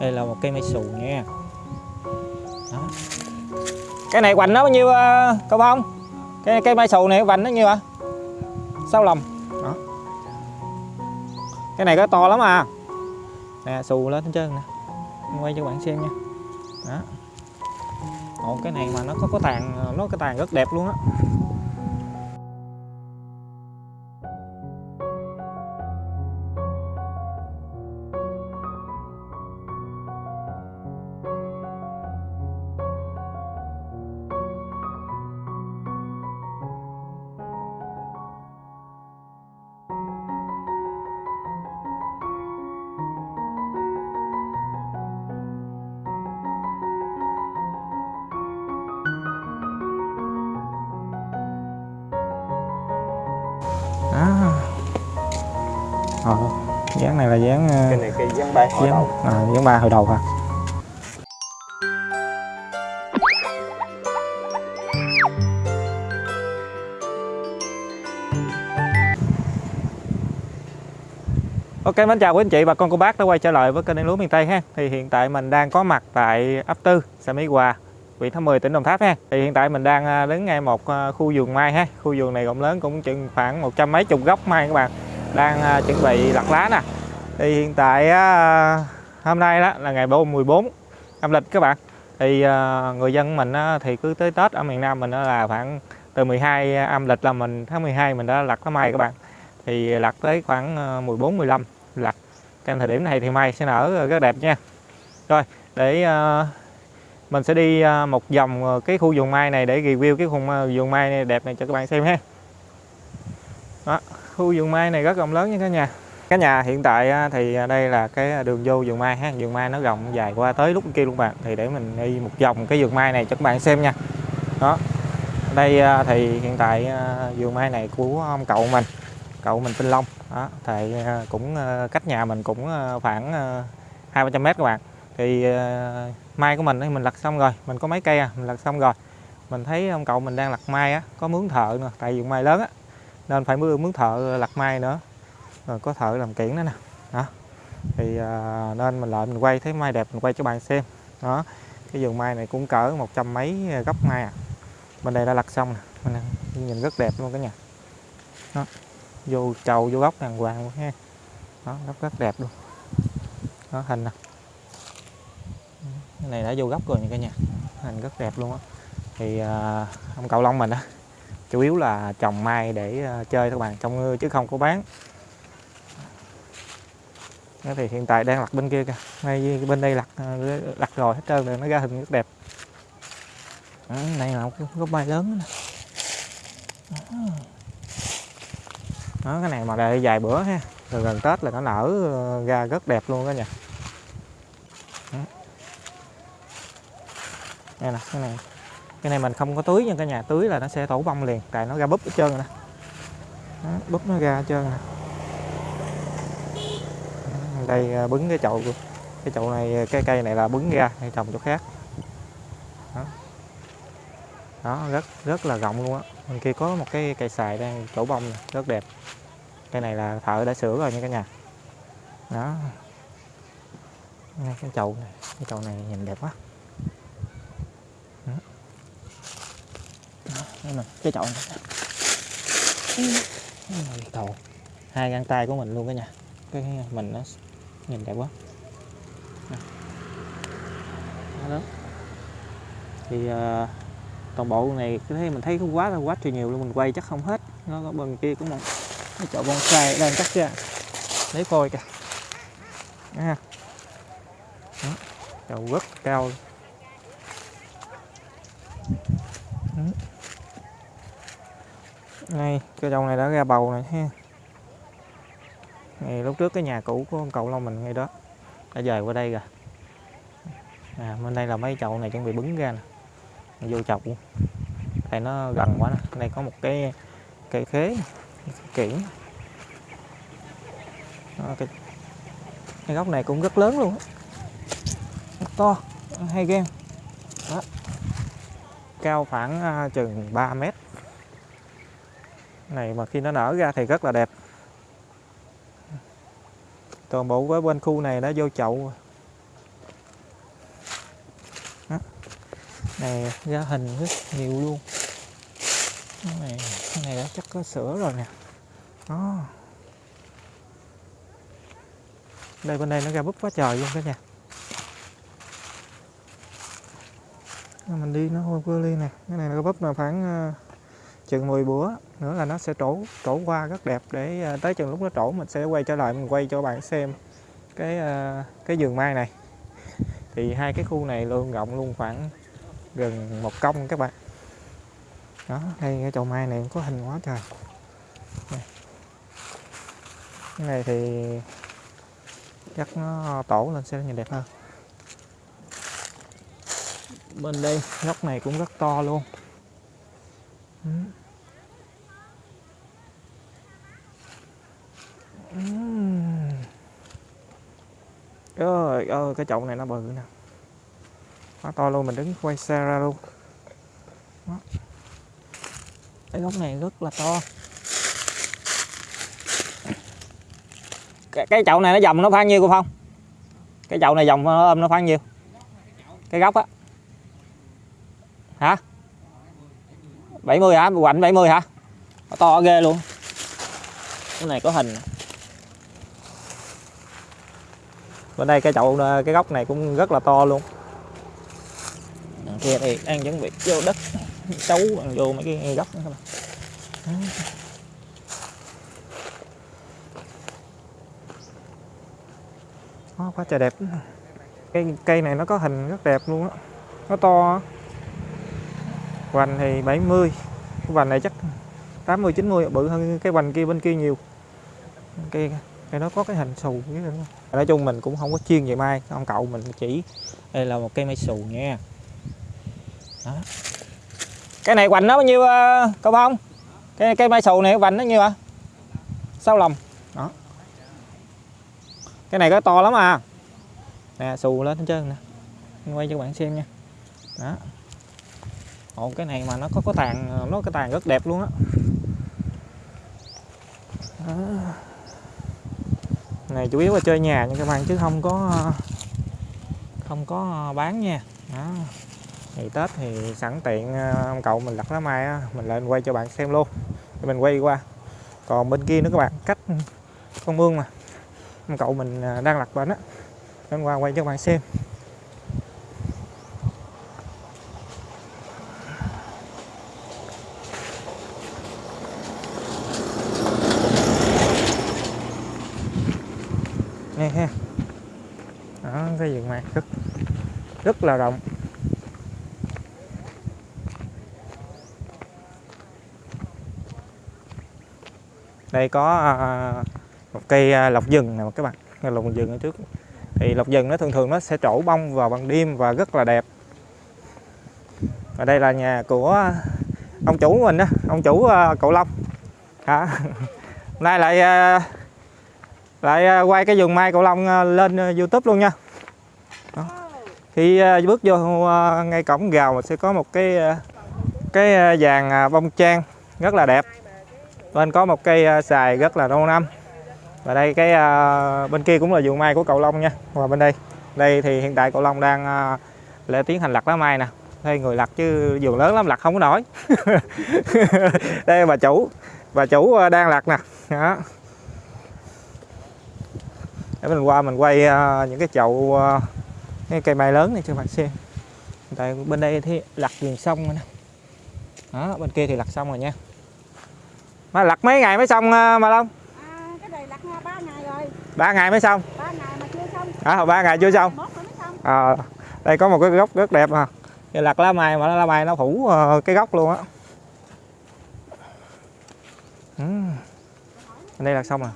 đây là một cây mai xù nha. Đó. cái này hoành nó bao nhiêu ờ, uh, cậu không cái cây mai xù này hoành nó nhiêu ạ? Sáu lòng đó. Cái này có to lắm à. Nè xù lên hết trơn nè quay cho bạn xem nha. Đó. Ồ, cái này mà nó có có tàn nó có tàn rất đẹp luôn á. Là dáng ờ, cái này cây dán bay hồi dáng đầu à, dáng ba hồi đầu ha Ok mến chào quý anh chị bà con cô bác đã quay trở lại với kênh Đen Lúa miền Tây ha. Thì hiện tại mình đang có mặt tại ấp Tư, xã Mỹ Hòa, huyện Tháp 10 tỉnh Đồng Tháp ha. Thì hiện tại mình đang à, đứng ngay một à, khu vườn mai ha. Khu vườn này rộng lớn cũng chừng khoảng một trăm mấy chục gốc mai các bạn. Đang à, chuẩn bị lặt lá nè. Thì hiện tại hôm nay đó là ngày 14 âm lịch các bạn. Thì ờ, người dân mình thì cứ tới Tết ở miền Nam mình là khoảng từ 12 âm lịch là mình tháng 12 mình đã lặt cái mai các bạn. Thì lặt tới khoảng ờ, 14 15 lặt. trong thời điểm này thì mai sẽ nở rất đẹp nha. Rồi, để ờ, mình sẽ đi một vòng cái khu vườn mai này để review cái khu vườn mai này đẹp này cho các bạn xem ha. Đó, khu vườn mai này rất rộng lớn nha cả nhà. Cái nhà hiện tại thì à, đây là cái à, đường vô vườn mai ha, vườn mai nó rộng dài qua tới lúc kia luôn bạn. Thì để mình đi một vòng cái vườn mai này cho các bạn xem nha. Đó. Đây à, thì hiện tại vườn mai này của ông cậu mình, cậu mình tinh Long. Đó, thì cũng cách nhà mình cũng khoảng hai ba trăm mét các bạn. Thì mai của mình thì mình lặt xong rồi, mình có mấy cây à, mình lặt xong rồi. Mình thấy ông cậu mình đang lặt mai á, có mướn thợ nữa, tại vườn mai lớn á, nên phải mướn mướn thợ lặt mai nữa rồi có thợ làm kiển nữa nè. Đó. Thì à, nên mình lại mình quay thấy mai đẹp mình quay cho bạn xem. Đó. Cái vườn mai này cũng cỡ một trăm mấy gốc mai à. Bên đây đã lặt xong nè. Mình nhìn rất đẹp luôn cả nhà. Đó. Vô trầu vô gốc đàng hoàng luôn ha. Đó gốc rất đẹp luôn. Đó hình nè. Cái này đã vô gốc rồi nha cả nhà. Hình rất đẹp luôn á. Thì à, ông cậu long mình á chủ yếu là trồng mai để à, chơi các bạn trong chứ không có bán. Đó thì hiện tại đang lặt bên kia kìa. Ngay bên đây lặt à, lặt rồi hết trơn rồi nó ra hình rất đẹp. Đó, đây là một cái gốc mai lớn nè Đó. Đó, cái này mà đợi vài bữa ha. Rồi gần tết là nó nở ờ, ra rất đẹp luôn đó nha. Đây nè cái này. Cái này mình không có tưới nha cả nhà. Tưới là nó sẽ tổ bông liền tại nó ra búp hết trơn rồi nè Đó, búp nó ra hết trơn nè đây à, bứng cái chậu cái chậu này à, cái cây này là bứng ra hay trồng chỗ khác. Đó, đó rất rất là rộng luôn á. Bên kia có một cái cây xài đang chỗ bông này, rất đẹp. Cây này là thợ đã sửa rồi nha cả nhà. Đó. Ngay cái chậu này cái chậu này nhìn đẹp quá. Đó. Đó, đây nè, cái chậu này. Ôi, đầu hai găng tay của mình luôn cả nhà. Cái mình nó nhìn đẹp quá đó, thì à, toàn bộ này cái thấy mình thấy không quá là quá trời nhiều luôn mình quay chắc không hết nó có bên kia cũng một cái chậu bonsai đang cắt ra lấy phôi kìa nha. ha đó. chậu rất cao luôn. Đó. này cái chậu này đã ra bầu này ha này lúc trước cái nhà cũ của ông cậu long mình ngay đó. Đã dời qua đây rồi. À, bên đây là mấy chậu này chuẩn bị bứng ra nè. Vô chậu. Luôn tại nó gần quá nè. Đây có một cái cây khế cái kiển. Đó, cái, cái gốc này cũng rất lớn luôn rất to hay ghen đó. Cao khoảng uh, chừng 3 mét. Này mà khi nó nở ra thì rất là đẹp toàn bộ với bên khu này đã vô chậu đó. này, ra hình rất nhiều luôn. Cái này cái này đã chắc có sữa rồi nè. Đó. Đây, bên đây nó ra búp quá trời luôn cả nhà. Mình đi nó hôi quơ ly nè. Cái này nó có bắp là khoảng ờ, chừng 10 bữa nữa là nó sẽ trổ trổ qua rất đẹp để à, tới chừng lúc nó trổ mình sẽ quay trở lại, mình quay cho bạn xem cái à, cái vườn mai này. Thì hai cái khu này luôn rộng luôn khoảng gần một công các bạn. Đó, đây, cái chậu mai này có hình quá trời. Này. cái này thì chắc nó tổ lên sẽ nhìn đẹp hơn. Bên đây góc này cũng rất to luôn. Ơi ơi cái chậu này nó bự nè. Quá to luôn mình đứng quay xe ra luôn. Đó. cái góc này rất là to. Cái, cái chậu này nó dòng nó khoảng nhiêu cô phong? Cái chậu này dòng ờ, nó ôm nó khoảng nhiêu? Cái góc á. Hả? 70 hả? Quạnh 70 hả? To ghê luôn. Cái này có hình bên đây cái chậu cái góc này cũng rất là to luôn. Kia thì đang chuẩn bị vô đất xấu vô mấy cái góc nữa các bạn. Đó, quá trời đẹp. Cây cây này nó có hình rất đẹp luôn á. Nó to vành thì 70 cái vành này chắc 80 90 bự hơn cái vành kia bên kia nhiều. Cây cái nó có cái hình xù với nói chung mình cũng không có chuyên về mai ông cậu mình chỉ đây là một cây mai xù nha. Đó. cái này hoành nó bao nhiêu uh, cậu không cái cây mai xù này hoành nó nhiêu ạ? À? sáu lòng đó. Cái này có to lắm à. Nè xù lên hết trơn nè. Quay cho các bạn xem nha. Đó. Ồ, cái này mà nó có có tàn nó cái tàn rất đẹp luôn á này chủ yếu là chơi nhà nha các bạn chứ không có không có bán nha. Đó. thì tết thì sẵn tiện ờ, ông cậu mình lặt lá mai á, mình lên quay cho bạn xem luôn. Thì mình quay qua. Còn bên kia nữa các bạn cách con mương mà. Ông cậu mình ờ, đang lặt bệnh á. Lên qua quay cho bạn xem. Nghe ha. Đó cái vườn mạc rất rất là rộng. Đây có à, à, một cây à, lộc rừng nè các bạn. Cây lộc rừng ở trước. Thì lộc rừng nó thường thường nó sẽ trổ bông vào ban đêm và rất là đẹp. Và đây là nhà của ông chủ của mình đó ông chủ cậu long. Hả, nay lại lại à, quay cái vườn mai cầu long à, lên à, youtube luôn nha. Đó. khi bước vô ngay cổng gào sẽ có một cái cái vàng bông trang rất là đẹp. Bên có một cây xài rất là lâu năm. Và đây, cái bên kia cũng là vườn mai của cầu Long nha. Và bên đây đây thì hiện tại cầu Long đang lễ tiến hành lặt lá mai nè. Đây, người lặt chứ vườn lớn lắm, lặt không có nổi. Đây, bà chủ bà chủ đang lặt nè. Đó để mình qua mình quay uh, những cái chậu uh, cái cây mai lớn này cho bạn xem. Tại bên đây thì lặt viền xong rồi nè. Đó bên kia thì lặt xong rồi nha. Mà lặt mấy ngày mới xong uh, mà Long? Ba ngày mới xong? Ba ngày mà chưa xong. À, ba ngày chưa xong. À, đây có một cái gốc rất đẹp à. Cái lặt lá mai mà lá mai nó phủ uh, cái gốc luôn á. Ừ. đây là xong rồi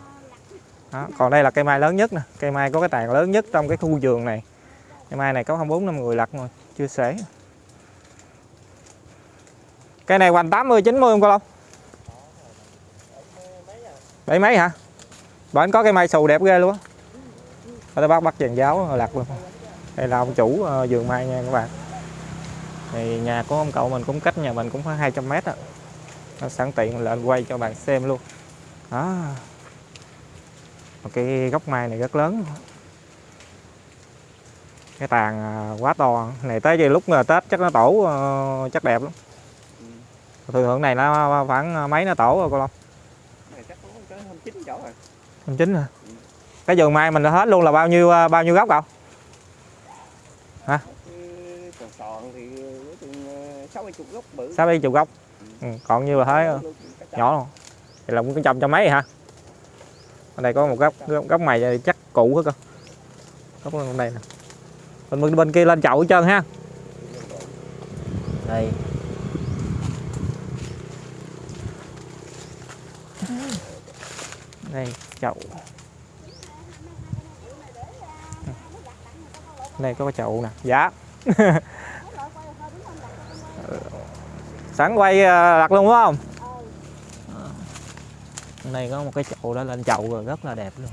đó. còn đây là cây mai lớn nhất nè. Cây mai có cái tàn lớn nhất trong cái khu vườn này. Cây mai này có không bốn năm người lặt rồi chưa xể cây này hoành 80 90 không cô Long? Bảy mấy hả? Bển có cây mai xù đẹp ghê luôn á. Tôi bắt bắt dàn giáo lặt luôn. Đây là ông chủ ờ, vườn mai nha các bạn. Thì nhà của ông cậu mình cũng cách nhà mình cũng khoảng 200 mét á. Sẵn tiện lên quay cho bạn xem luôn. Đó một cái gốc mai này rất lớn. Cái tàn à, quá to. Này tới giờ lúc mà tết chắc nó tổ ờ, chắc đẹp lắm. Ừ. thường thường này nó khoảng mấy nó tổ rồi cô long? Hôm chín chỗ rồi. Chín hả? Cái vườn mai mình đã hết luôn là bao nhiêu à, bao nhiêu gốc cậu? Còn thì nói chung ờ, sáu mươi chục gốc bự. Sáu bảy chục gốc. Ừ, còn nhiêu là trăm. nhỏ luôn. Vậy là cũng trồng cho mấy hả ở đây có một gốc, gốc mày chắc cũ hết cơ. Gốc bên đây nè. Bên, bên bên kia lên chậu hết trơn ha. Đây. Đây chậu. Đây có cái chậu nè. Dạ. Sẵn quay ờ, đặt luôn đúng không này đây có một cái chậu đó lên chậu rồi rất là đẹp luôn.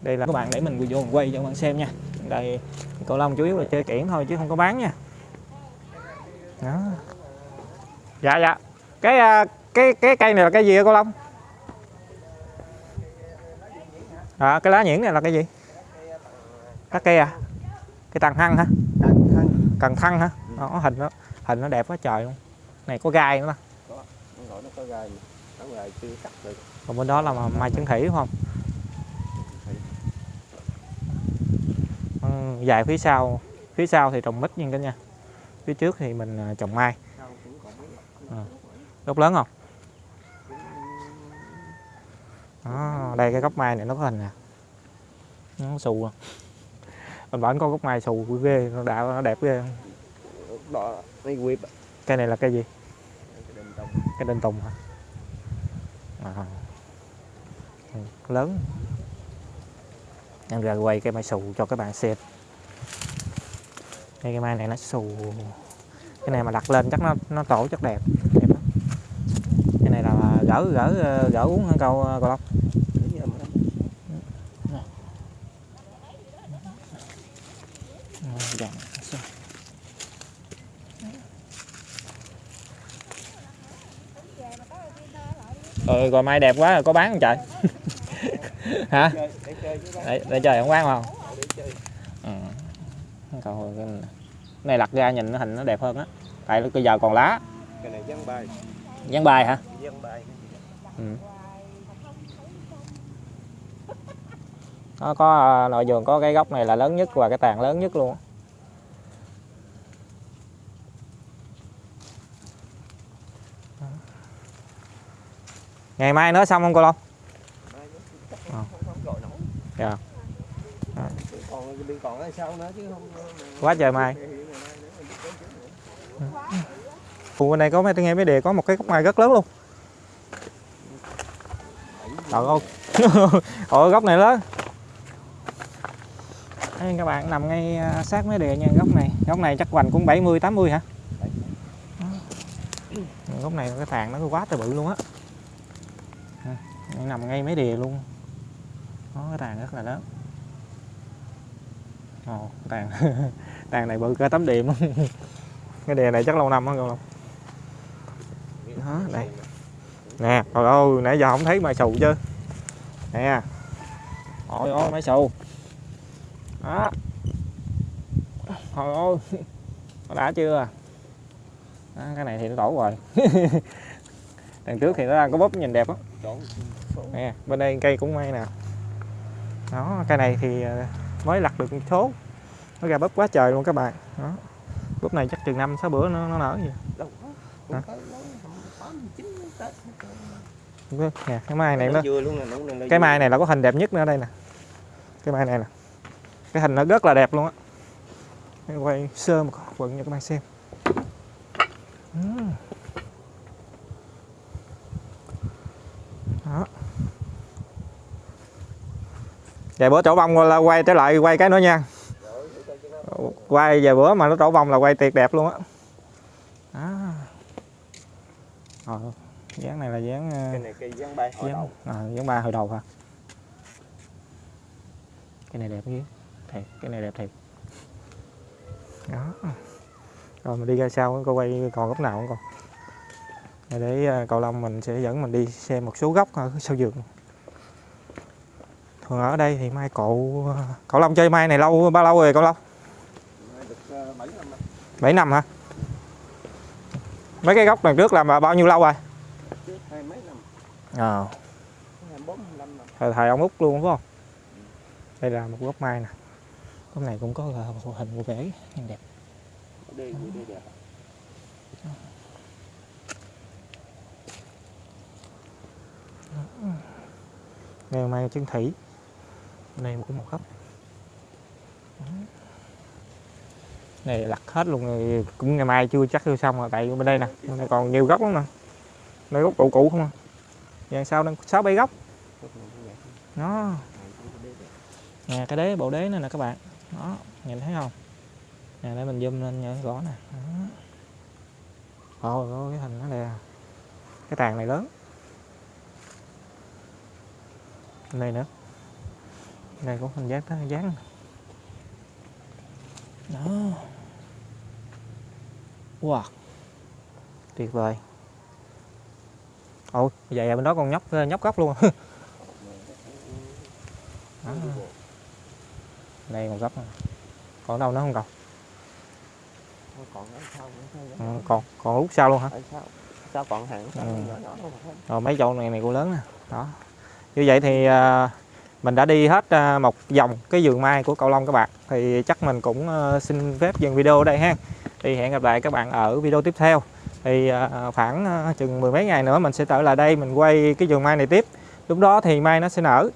Đây là các bạn để mình vô mình quay cho các bạn xem nha. Đây cầu long chủ yếu là chơi kiển thôi chứ không có bán nha. Đó. Dạ dạ. Cái à, cái cái cây này là cái gì hả cô long? À, cái lá nhuyễn này là cái gì? Lá cây à? Cái tàn hăng hả? Cần thăng hả? Đó, hình nó hình nó đẹp quá trời luôn. Này có gai nữa nè Nó gọi nó có gai nó gai chưa cắt được. Còn bên đó là mà mai chân thủy đúng không? Ừ, dài phía sau phía sau thì trồng mít nha cả nha phía trước thì mình à, trồng mai. À. gốc lớn không? Đó, đây cái gốc mai này nó có hình nè. Nó xù à. Mình vẫn có gốc mai xù ghê nó đạo nó đẹp ghê. Đó mấy quyếp cây này là cây gì? Cái đinh tông. Cái đinh tùng hả? À. Lớn. Em ra quay cây mai xù cho các bạn xem. Đây cái mai này nó xù. Cái này mà đặt lên chắc nó nó tổ chắc đẹp. Đẹp lắm. Cái này là gỡ gỡ gỡ uống hơn câu câu long Để như mà Ờ, dạ. Ờ, rồi mai đẹp quá có bán không trời? Hả? Chơi để chơi để, trời không bán không? Chơi. Ừ. Còn cái này- lặt ra nhìn nó hình nó đẹp hơn á. Tại bây giờ còn lá. Cái này dân bài. Dán bài hả? Dân bài. Ừ. nó có à, nội vườn có cái gốc này là lớn nhất và cái tàn lớn nhất luôn ngày mai nữa xong không cô Long? Dạ. Quá trời mai. Phụ bên đây có mấy nghe mấy đề có một cái gốc mai rất lớn luôn. Trời ơi. Ôi gốc này lớn. Đây, các bạn nằm ngay à, sát mấy đề nha gốc này. Gốc này chắc hoành cũng 70 80 hả? Gốc này cái tàn nó quá trời bự luôn á nằm ngay mấy đìa luôn. Nó cái tàn rất là lớn. Ồ, tàn. Tàn này bự cả tấm điểm. Cái đề này chắc lâu năm á không đó đây. Nè trời ơi nãy giờ không thấy mai xù chứ nè. Ôi ôi mai xù đó. Trời ơi nó đã chưa à? đó, cái này thì nó tổ rồi. Đằng trước thì nó đang có bóp nhìn đẹp lắm nè bên đây cây cũng may nè. Đó cây này thì ờ, mới lặt được một số nó ra bóp quá trời luôn các bạn. Đó. Bóp này chắc chừng năm sáu bữa nó, nó nở gì. Nè cái mai này nó là cái mai này là có hình đẹp nhất nữa đây nè. Cái mai này nè. Cái hình nó rất là đẹp luôn á. Quay sơ một quận cho các bạn xem vài bữa trổ bông là quay trở lại quay cái nữa nha. Quay vài bữa mà nó trổ bông là quay tuyệt đẹp luôn á. Ờ, dáng này là dáng ờ, cái này cây giăng bay hồi dáng, đầu. à, dáng ba hồi đầu hả? Cái này đẹp chứ thiệt cái này đẹp thiệt. Đó. Rồi mình đi ra sau coi quay còn góc nào không còn. Để à, cậu Long mình sẽ dẫn mình đi xem một số góc ở sau vườn thường ở đây thì mai cậu cậu Long chơi mai này lâu bao lâu rồi cậu Long? Bảy được 7 năm 7 năm hả? Mấy cái góc lần trước làm bao nhiêu lâu rồi? Hai mấy năm ờ. Thời, thời ông út luôn phải không? Đây là một gốc mai nè. Góc này cũng có là một hình của rễ nhìn đẹp. Ngày đẹp mai chân thủy đây cũng một góc này lặt hết luôn rồi. Cũng ngày mai chưa chắc chưa xong rồi, tại bên đây nè. Bên đây còn nhiều góc lắm nè đây góc cũ cũ không à. Dàn sau đang, sáu bảy góc? Nó nè, cái đế, bộ đế này nè, các bạn. Đó, nhìn thấy không? Nè, để mình zoom lên nhớ rõ nè. Ồ cái hình nó nè. Cái tàn này lớn. Này nữa đây cũng hình dáng tới dáng. Đó. Wow. Tuyệt vời. Ôi vậy à, bên đó con nhóc nhóc góc luôn. Đó. đây một góc nè. còn đâu nữa không còn thôi ừ, còn còn út sau luôn hả? Sao còn hàng Ừ. rồi mấy chỗ này này cũng lớn nè. Đó. Như vậy thì à, mình đã đi hết à, một vòng cái vườn mai của cậu Long các bạn. Thì chắc mình cũng ờ, xin phép dừng video ở đây ha. Thì hẹn gặp lại các bạn ở video tiếp theo. Thì à, khoảng à, chừng mười mấy ngày nữa mình sẽ trở lại đây, mình quay cái vườn mai này tiếp. Lúc đó thì mai nó sẽ nở.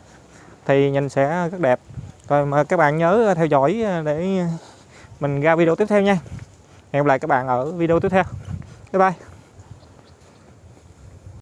Thì nhìn sẽ rất đẹp. Rồi mà các bạn nhớ theo dõi để mình ra video tiếp theo nha. Hẹn gặp lại các bạn ở video tiếp theo. Bye bye.